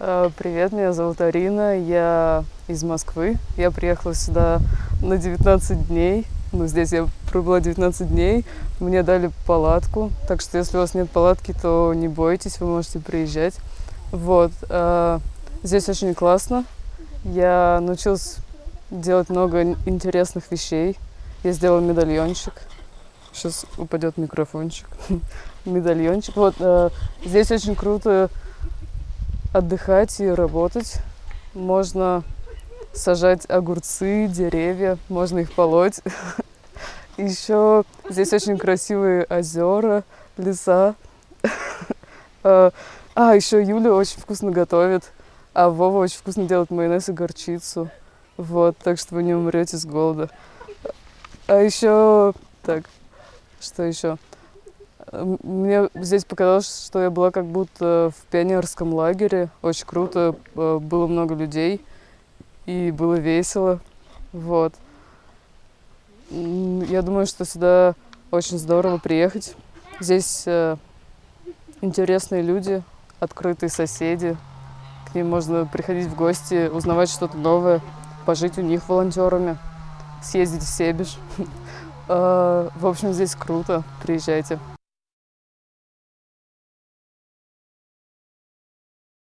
Э, Привет, меня зовут Арина, я из Москвы. Я приехала сюда на 19 дней. Ну, здесь я пробыла 19 дней. Мне дали палатку, так что если у вас нет палатки, то не бойтесь, вы можете приезжать. Вот. э, Здесь очень классно. Я научилась делать много ин- интересных вещей. Я сделала медальончик. Сейчас упадет микрофончик. Медальончик. Вот, э, здесь очень круто отдыхать и работать. Можно сажать огурцы, деревья, можно их полоть. Еще здесь очень красивые озера, леса. А, а, еще Юля очень вкусно готовит, а Вова очень вкусно делает майонез и горчицу. Вот, так что вы не умрете с голода. А еще, так, что еще? Мне здесь показалось, что я была как будто в пионерском лагере. Очень круто, э, было много людей и было весело. Вот. Я думаю, что сюда очень здорово приехать. Здесь э, интересные люди, открытые соседи. К ним можно приходить в гости, узнавать что-то новое, пожить у них волонтерами, съездить в Себеж. Э, В общем, здесь круто. Приезжайте.